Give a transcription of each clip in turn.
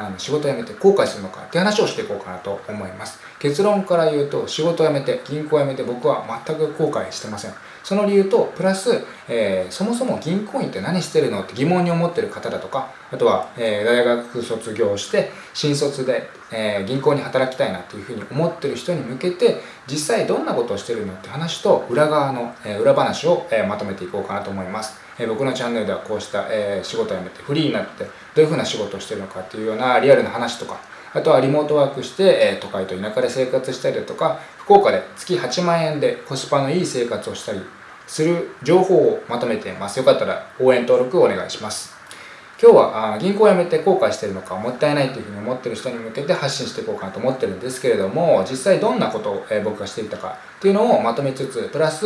あの仕事を辞めて後悔するのかって話をしていこうかなと思います。結論から言うと仕事を辞めて銀行を辞めて僕は全く後悔してません。その理由とプラス、えー、そもそも銀行員って何してるの？って疑問に思ってる方だとかあとは、え、大学卒業して新卒で、え、銀行に働きたいなっていうふうに思ってる人に向けて実際どんなことをしてるのって話と裏側の、え裏話を、えまとめていこうかなと思います。え僕のチャンネルではこうした、え仕事を辞めてフリーになってどういうふうな仕事をしてるのかっていうようなリアルな話とかあとはリモートワークして、え都会と田舎で生活したりだとか福岡で月8万円でコスパのいい生活をしたりする情報をまとめています。よかったら応援登録お願いします。今日は銀行を辞めて後悔してるのかもったいないというふうに思ってる人に向けて発信していこうかなと思ってるんですけれども実際どんなことを僕がしていたかっていうのをまとめつつプラス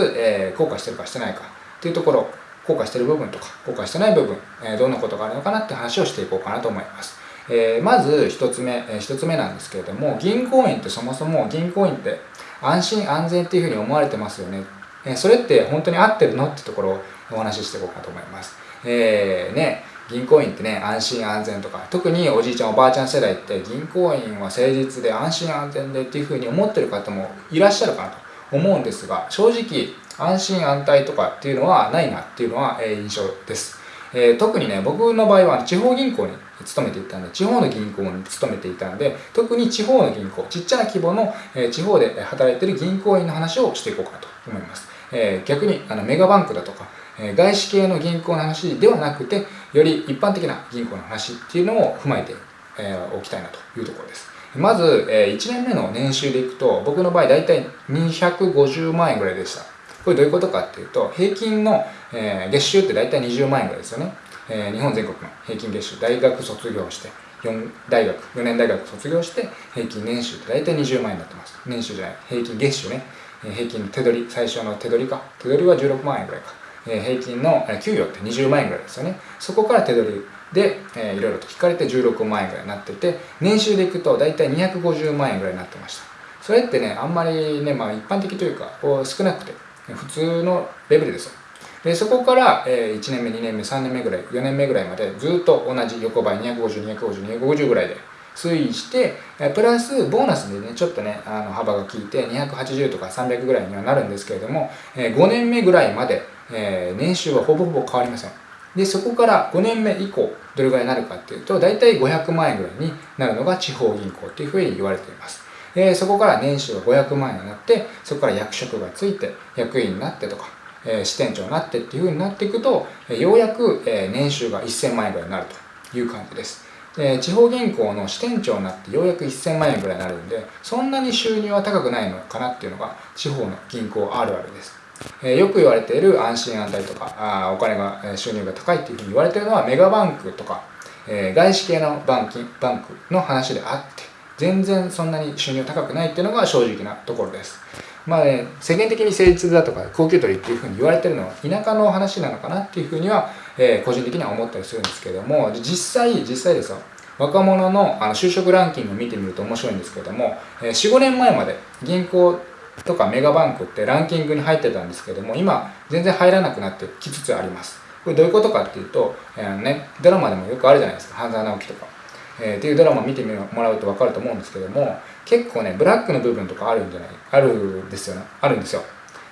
後悔してるかしてないかっていうところ後悔してる部分とか後悔してない部分、どんなことがあるのかなって話をしていこうかなと思います。え、まず1つ目、えー、1つ目なんですけれども銀行員ってそもそも銀行員って安心安全っていうふうに思われてますよね、え、それって本当に合ってるのってところをお話ししていこうかと思いますえー、ね銀行員ってね安心安全とか特におじいちゃんおばあちゃん世代って銀行員は誠実で安心安全でっていうふうに思ってる方もいらっしゃるかなと思うんですが正直安心安泰とかっていうのはないなっていうのは、え印象です。え、特にね、僕の場合は地方銀行に勤めていたんで、地方の銀行に勤めていたんで、特に地方の銀行、ちっちゃな規模の、え、地方で働いてる銀行員の話をしていこうかなと思います。え、逆にあのメガバンクだとか、え外資系の銀行の話ではなくて、より一般的な銀行の話っていうのを踏まえて、えおきたいなというところです。まず、え1年目の年収でいくと、僕の場合大体250万円ぐらいでした。これどういうことかっていうと、平均の、えー、月収って大体20万円ぐらいですよね。えー、日本全国の平均月収、大学卒業して、4大学、4年大学卒業して、平均年収って大体20万円になってます。年収じゃない、平均月収ね。平均手取り、最初の手取りか。手取りは16万円ぐらいか。え、平均の、給与って20万円ぐらいですよね。そこから手取りで、えー、いろいろと引かれて16万円ぐらいになってて、年収でいくと大体250万円ぐらいになってました。それってね、あんまりね、まあ一般的というか、こう少なくて、普通のレベルですよでそこから、え1年目2年目3年目ぐらい4年目ぐらいまでずっと同じ横ばい250250250ぐらいで推移してプラスボーナスでねちょっとねあの幅が効いて280とか300ぐらいにはなるんですけれども5年目ぐらいまでえ年収はほぼほぼ変わりませんでそこから5年目以降どれぐらいになるかっていうと大体500万円ぐらいになるのが地方銀行っていうふうに言われていますえ、そこから年収が500万円になってそこから役職がついて役員になってとか、え、支店長になってっていうふうになっていくと、ようやく、え、年収が1000万円ぐらいになるという感じです。で地方銀行の支店長になってようやく1000万円ぐらいになるんでそんなに収入は高くないのかなっていうのが地方の銀行あるあるです。えー、よく言われている安心安泰とかあお金が収入が高いっていうふうに言われているのはメガバンクとか、えー、外資系のバンキバンクの話であって全然そんなに収入高くないっていうのが正直なところです。まあね、世間的に誠実だとか高級取りっていうふうに言われてるのは田舎の話なのかなっていうふうには、えー、個人的には思ったりするんですけども実際実際ですよ。若者のあの就職ランキングを見てみると面白いんですけども、えー、45年前まで銀行とかメガバンクってランキングに入ってたんですけども今全然入らなくなってきつつあります。これどういうことかっていうと、えーね、ドラマでもよくあるじゃないですか。半沢直樹とか。えー、っていうドラマ見てもらうと分かると思うんですけども結構ねブラックの部分とかあるんじゃないあるんですよね。あるんですよ。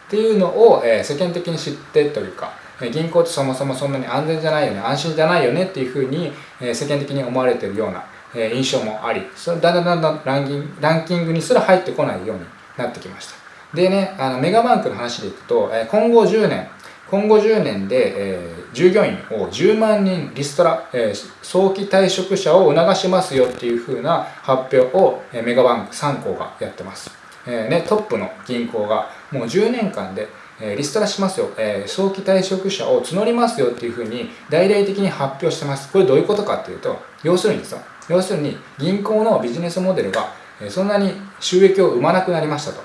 っていうのを、えー、世間的に知ってというか銀行ってそもそもそんなに安全じゃないよね。安心じゃないよねっていうふうに、世間的に思われてるような、印象もありそれだんだんだんだんランキンランキングにすら入ってこないようになってきました。でねあのメガバンクの話でいくと、今後10年今後10年で、えー、従業員を10万人リストラ、えー、早期退職者を促しますよっていう風な発表を、えー、メガバンク3行がやってます、えね、トップの銀行がもう10年間で、え、リストラしますよ、え、早期退職者を募りますよっていう風に大々的に発表してます。これどういうことかっていうと要するにですよ要するに銀行のビジネスモデルが、そんなに収益を生まなくなりましたと。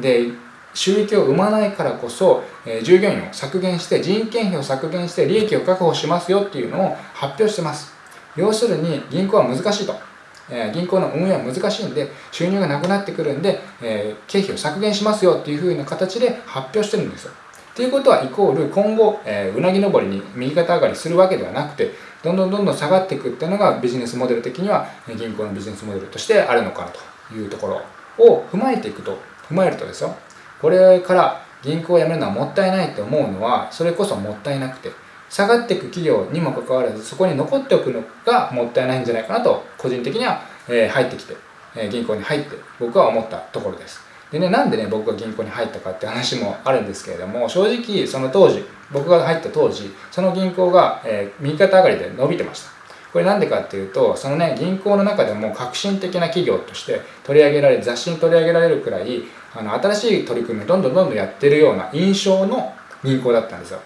で収益を生まないからこそ、え従業員を削減して人件費を削減して利益を確保しますよっていうのを発表してます。要するに銀行は難しいと、え銀行の運営は難しいんで収入がなくなってくるんで、え経費を削減しますよっていうふうな形で発表してるんですよ。っていうことはイコール今後、え、うなぎ登りに右肩上がりするわけではなくてどんどんどんどん下がっていくっていうのがビジネスモデル的には銀行のビジネスモデルとしてあるのかなというところを踏まえていくと踏まえるとですよ。これから銀行を辞めるのはもったいないと思うのはそれこそもったいなくて下がっていく企業にもかかわらずそこに残っておくのがもったいないんじゃないかなと個人的には、え入ってきて、え銀行に入って僕は思ったところです。でねなんでね僕が銀行に入ったかって話もあるんですけれども正直その当時僕が入った当時その銀行が、え右肩上がりで伸びてました。これなんでかっていうとそのね銀行の中でも革新的な企業として取り上げられ雑誌に取り上げられるくらいあの新しい取り組みをどんどんどんどんやってるような印象の銀行だったんですよ。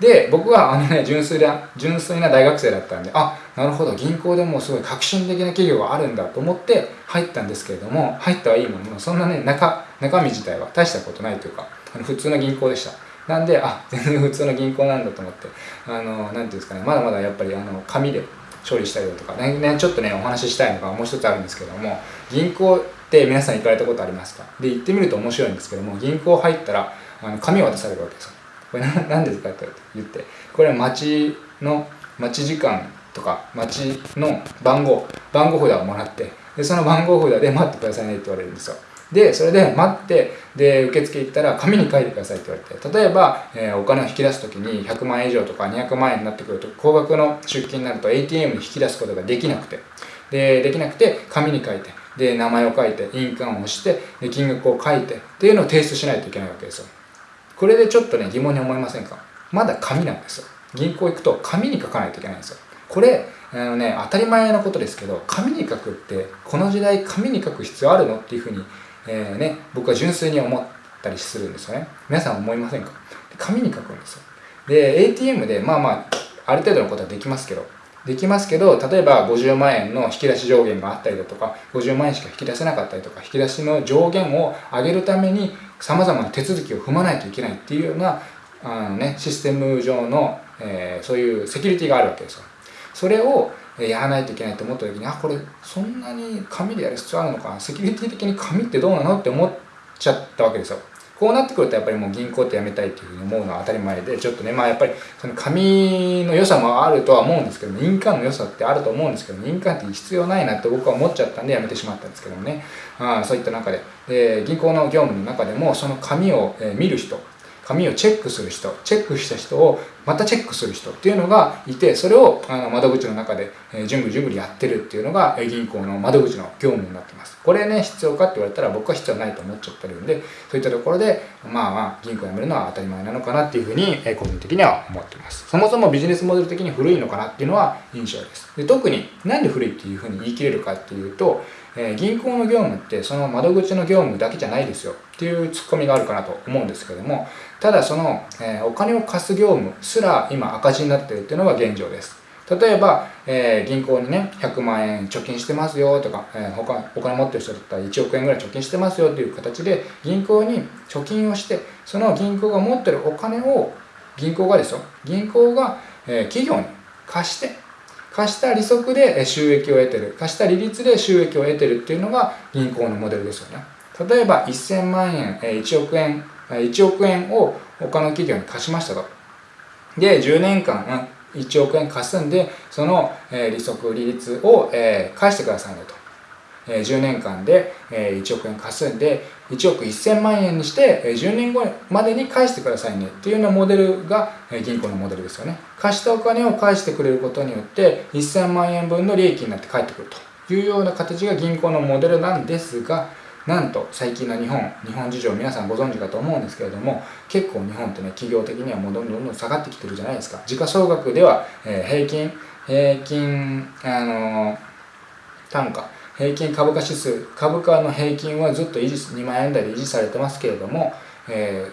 で僕はあのね純粋な純粋な大学生だったんであなるほど銀行でもすごい革新的な企業があるんだと思って入ったんですけれども入ったはいいもののそんなね中中身自体は大したことないというかあの普通の銀行でした。なんであ全然普通の銀行なんだと思ってあの何ていうんですかねまだまだやっぱりあの紙で処理したりだとかね、ね、ちょっとねお話ししたいのがもう一つあるんですけども銀行って皆さん行かれたことありますか？で行ってみると面白いんですけども銀行入ったらあの紙を渡されるわけですよ。これ何ですか？って言って。これは待ちの待ち時間とか待ちの番号番号札をもらってでその番号札で待ってくださいねって言われるんですよ。でそれで待ってで受付行ったら紙に書いてくださいって言われて例えば、えー、お金を引き出す時に100万円以上とか200万円になってくると高額の出金になると ATM に引き出すことができなくてでできなくて紙に書いてで名前を書いて印鑑を押してで金額を書いてっていうのを提出しないといけないわけですよ。これでちょっとね疑問に思いませんか？まだ紙なんですよ。銀行行くと紙に書かないといけないんですよ。これあのね当たり前のことですけど紙に書くってこの時代紙に書く必要あるのっていうふうにえー、ね、僕は純粋に思ったりするんですよね。皆さん思いませんか？紙に書くんですよ。で ATM でまあまあある程度のことはできますけどできますけど例えば50万円の引き出し上限があったりだとか50万円しか引き出せなかったりとか引き出しの上限を上げるためにさまざまな手続きを踏まないといけないっていうようなあの、ね、システム上の、えー、そういうセキュリティがあるわけですよ。それをやらないといけないと思った時にあこれそんなに紙でやる必要あるのかセキュリティ的に紙ってどうなのって思っちゃったわけですよ。こうなってくるとやっぱりもう銀行ってやめたいっていうふうに思うのは当たり前でちょっとねまあやっぱりその紙の良さもあるとは思うんですけど印鑑の良さってあると思うんですけど印鑑って必要ないなって僕は思っちゃったんでやめてしまったんですけどもね。あそういった中で、え銀行の業務の中でもその紙を、見る人紙をチェックする人チェックした人をまたチェックする人っていうのがいてそれをあの窓口の中で、えー、順繰順繰やってるっていうのが銀行の窓口の業務になってます。これね必要かって言われたら僕は必要ないと思っちゃってるんでそういったところでまあまあ銀行辞めるのは当たり前なのかなっていうふうに、個人的には思ってます。そもそもビジネスモデル的に古いのかなっていうのは印象です。で特になんで古いっていうふうに言い切れるかっていうとえー、銀行の業務ってその窓口の業務だけじゃないですよっていうツッコミがあるかなと思うんですけどもただその、えー、お金を貸す業務すら今赤字になってるっていうのが現状です。例えば、えー、銀行にね100万円貯金してますよとか、えー、他お金持ってる人だったら1億円ぐらい貯金してますよっていう形で銀行に貯金をしてその銀行が持ってるお金を銀行がですよ銀行が、え、企業に貸して貸した利息で収益を得てる貸した利率で収益を得てるっていうのが銀行のモデルですよね。例えば1000万円1億円1億円を他の企業に貸しましたと。で10年間1億円貸すんでその利息利率を返してくださいねと。10年間で1億円貸すんで1億1000万円にして10年後までに返してくださいね。っていうようなモデルが銀行のモデルですよね。貸したお金を返してくれることによって1000万円分の利益になって返ってくると。いうような形が銀行のモデルなんですがなんと最近の日本日本事情皆さんご存知かと思うんですけれども結構日本ってね企業的にはもうどんどんどん下がってきてるじゃないですか。時価総額では、え平均平均あの単価平均株価指数株価の平均はずっと維持2万円台で維持されてますけれども、え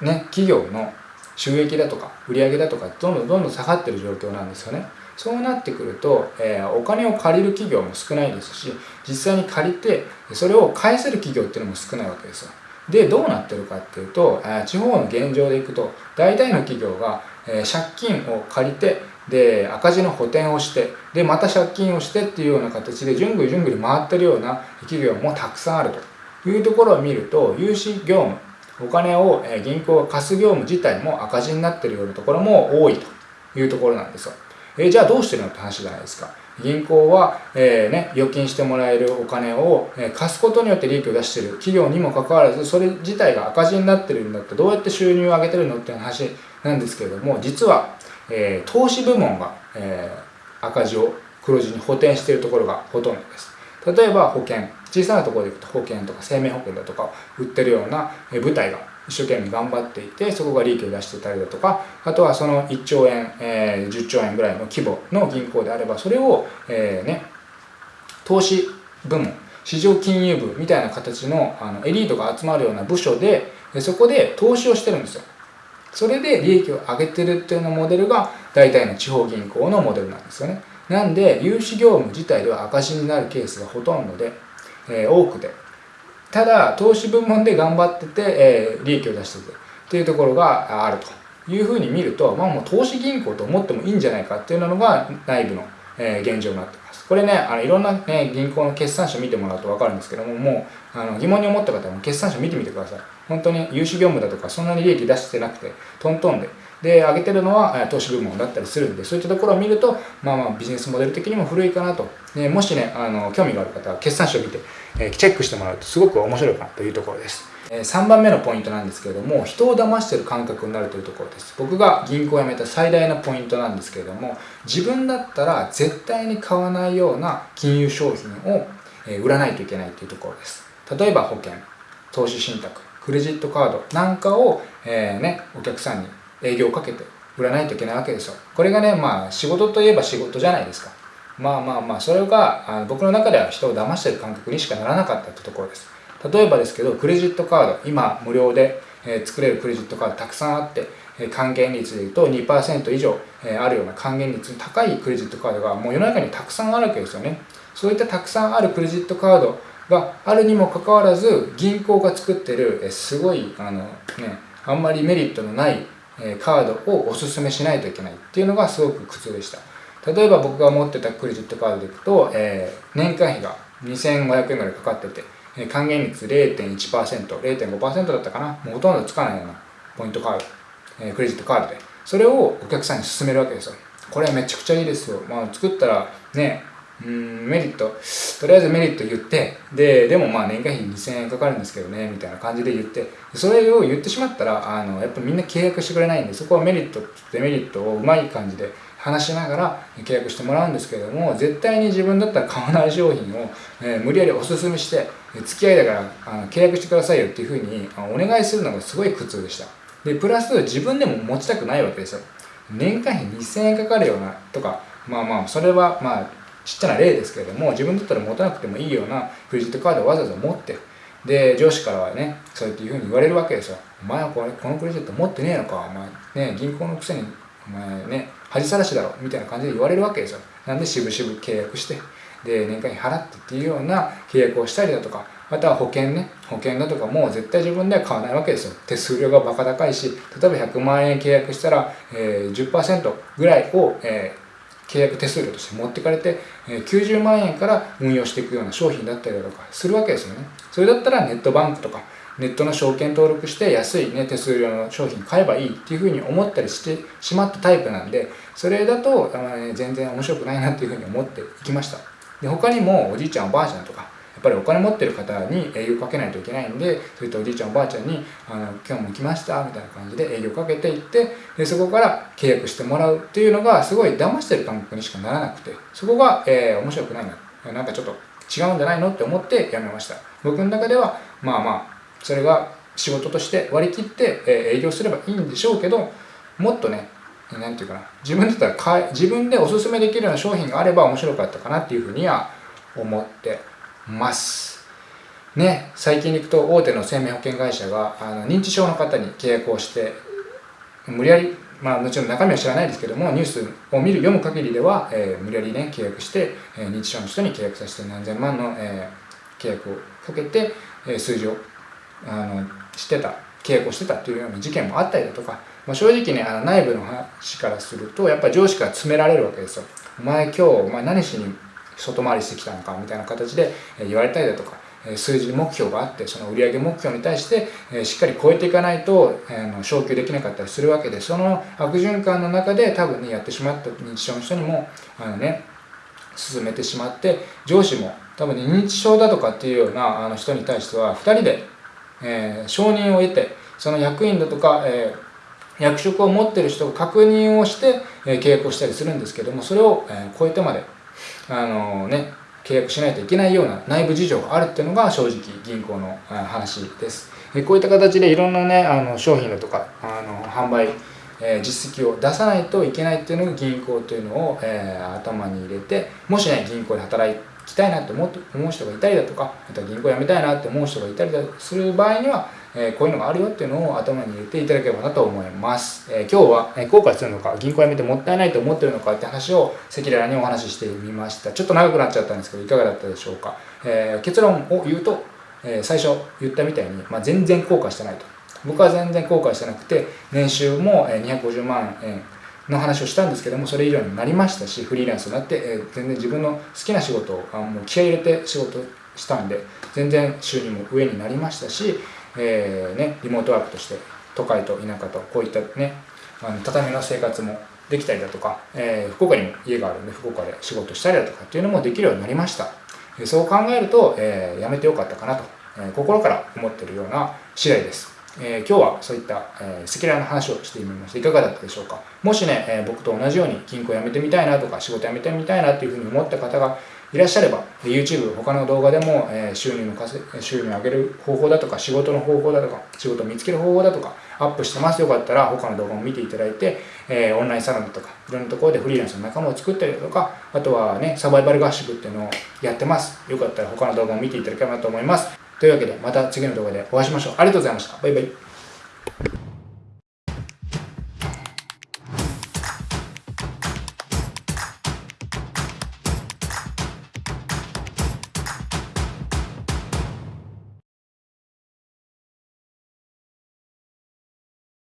ー、ね、企業の収益だとか売上だとかどんどんどんどん下がってる状況なんですよね。そうなってくると、えー、お金を借りる企業も少ないですし実際に借りてそれを返せる企業っていうのも少ないわけですよ。でどうなってるかっていうと、え地方の現状でいくと大体の企業が、え借金を借りてで赤字の補填をしてでまた借金をしてっていうような形で順繰り順繰り回ってるような企業もたくさんあるというところを見ると融資業務お金を銀行が貸す業務自体も赤字になってるようなところも多いというところなんですよ。えじゃあどうしてるのって話じゃないですか。銀行は、えー、ね、預金してもらえるお金を、え貸すことによって利益を出している企業にもかかわらずそれ自体が赤字になってるんだってどうやって収入を上げてるのっていう話なんですけれども実は、えー、投資部門が、えー、赤字を黒字に補填しているところがほとんどです。例えば保険。小さなところでいくと保険とか生命保険だとか売ってるような部隊が一生懸命頑張っていてそこが利益を出してたりだとかあとはその1兆円、えー、10兆円ぐらいの規模の銀行であればそれを、えー、ね、投資部門市場金融部みたいな形のあのエリートが集まるような部署でそこで投資をしてるんですよ。それで利益を上げてるっていうようなモデルが大体の地方銀行のモデルなんですよね。なんで融資業務自体では赤字になるケースがほとんどで、えー、多くて。ただ投資部門で頑張ってて、えー、利益を出しててっていうところがあると。いうふうに見ると、まあ、もう投資銀行と思ってもいいんじゃないかっていうのが内部の、えー、現状になってこれねあのいろんな、ね、銀行の決算書見てもらうと分かるんですけどももうあの疑問に思った方は決算書見てみてください。本当に融資業務だとかそんなに利益出してなくてトントンで。で上げてるのは投資部門だったりするんでそういったところを見るとまあまあビジネスモデル的にも古いかなと。でもしねあの興味がある方は決算書を見て、えチェックしてもらうとすごく面白いかなというところです。3番目のポイントなんですけれども人を騙してる感覚になるというところです。僕が銀行を辞めた最大のポイントなんですけれども自分だったら絶対に買わないような金融商品を売らないといけないというところです。例えば保険投資信託クレジットカードなんかを、えーね、お客さんに営業をかけて売らないといけないわけですよ。これがねまあ仕事といえば仕事じゃないですか。まあまあまあそれがあ僕の中では人を騙してる感覚にしかならなかったってところです。例えばですけどクレジットカード今無料で、作れるクレジットカードたくさんあって還元率でいうと2%以上あるような還元率の高いクレジットカードがもう世の中にたくさんあるわけですよね。そういったたくさんあるクレジットカードがあるにもかかわらず銀行が作ってるすごいあのねあんまりメリットのないカードをおすすめしないといけないっていうのがすごく苦痛でした。例えば僕が持ってたクレジットカードでいくと、えー、年間費が2500円ぐらいかかってて還元率 0.1%0.5% だったかな。もうほとんどつかないようなポイントカード、えー、クレジットカードで。それをお客さんに勧めるわけですよ。これはめちゃくちゃいいですよ、まあ、作ったらねうんメリット。とりあえずメリット言ってででもまあ年間費2000円かかるんですけどねみたいな感じで言って。それを言ってしまったらあのやっぱみんな契約してくれないんでそこはメリットデメリットをうまい感じで話しながら契約してもらうんですけれども絶対に自分だったら買わない商品を、えー、無理やりおすすめして付き合いだからあの契約してくださいよっていうふうにお願いするのがすごい苦痛でした。でプラス自分でも持ちたくないわけですよ。年間費2000円かかるようなとかまあまあそれはまあちっちゃな例ですけれども自分だったら持たなくてもいいようなクレジットカードをわざわざ持ってで上司からはねそうやっていうふうに言われるわけですよ。お前はこれこのクレジット持ってねえのか？お前ね銀行のくせにお前ね恥さらしだろ？みたいな感じで言われるわけですよ。なんで渋々契約してで年間に払ってっていうような契約をしたりだとかまたは保険ね保険だとかもう絶対自分では買わないわけですよ。手数料がバカ高いし例えば100万円契約したら、えー、10%ぐらいを、えー契約手数料として持ってかれて90万円から運用していくような商品だったりだとかするわけですよね。それだったらネットバンクとかネットの証券登録して安い、ね、手数料の商品買えばいいっていうふうに思ったりしてしまったタイプなんでそれだと、ね、全然面白くないなっていうふうに思っていきました。で他にもおじいちゃんおばあちゃんとかやっぱりお金持ってる方に営業かけないといけないんでそういったおじいちゃんおばあちゃんに「あの今日も来ました」みたいな感じで営業かけていってでそこから契約してもらうっていうのがすごい騙してる感覚にしかならなくてそこが、えー、面白くないななんかちょっと違うんじゃないのって思ってやめました。僕の中ではまあまあそれが仕事として割り切って、営業すればいいんでしょうけどもっとねなんていうかな自分だったら買自分でおすすめできるような商品があれば面白かったかなっていうふうには思ってます。ね、最近に行くと大手の生命保険会社があの認知症の方に契約をして無理やりまあもちろん中身は知らないですけどもニュースを見る読む限りでは、えー、無理やりね契約して、えー、認知症の人に契約させて何千万の、えー、契約をかけて、えー、数字をあのしてた契約をしてたっていうような事件もあったりだとか、まあ、正直ねあの内部の話からするとやっぱり上司から詰められるわけですよ。お前今日お前何しに外回りしてきたのかみたいな形で言われたりだとか数字目標があってその売上目標に対してしっかり超えていかないと昇給できなかったりするわけでその悪循環の中で多分ねやってしまった認知症の人にもあのね進めてしまって上司も多分、ね、認知症だとかっていうようなあの人に対しては2人で、えー、承認を得てその役員だとか、えー、役職を持ってる人が確認をして、え、契約をしたりするんですけどもそれを、え、超えてまであのね契約しないといけないような内部事情があるっていうのが正直銀行の話です。こういった形でいろんなねあの商品だとかあの販売え実績を出さないといけないっていうのが銀行というのを、え頭に入れてもしね銀行で働きたいなって思う人がいたりだとかあとは銀行辞めたいなって思う人がいたりだする場合には、えこういうのがあるよっていうのを頭に入れていただければなと思います、え今日は、え後悔するのか銀行辞めてもったいないと思ってるのかって話を赤裸々にお話ししてみました。ちょっと長くなっちゃったんですけどいかがだったでしょうか、え結論を言うと、え最初言ったみたいに、まあ、全然後悔してないと。僕は全然後悔してなくて年収も250万円の話をしたんですけどもそれ以上になりましたしフリーランスになって、え全然自分の好きな仕事をあもう気合入れて仕事したんで全然収入も上になりましたし、えー、ね、リモートワークとして都会と田舎とこういったねあの畳の生活もできたりだとか、えー、福岡にも家があるんで福岡で仕事したりだとかっていうのもできるようになりました、そう考えると、えー、やめてよかったかなと、え心から思ってるような次第です。えー、今日はそういった、赤裸々な話をしてみました。いかがだったでしょうか。もしね、えー、僕と同じように銀行辞めてみたいなとか仕事辞めてみたいなっていうふうに思った方がいらっしゃれば YouTube 他の動画でも、え、収入の稼収入を上げる方法だとか仕事の方法だとか仕事を見つける方法だとかアップしてますよかったら他の動画も見ていただいて、え、オンラインサロンだとかいろんなところでフリーランスの仲間を作ったりだとかあとはねサバイバル合宿っていうのをやってます。よかったら他の動画も見ていただければなと思います。というわけでまた次の動画でお会いしましょう。ありがとうございました。バイバイ。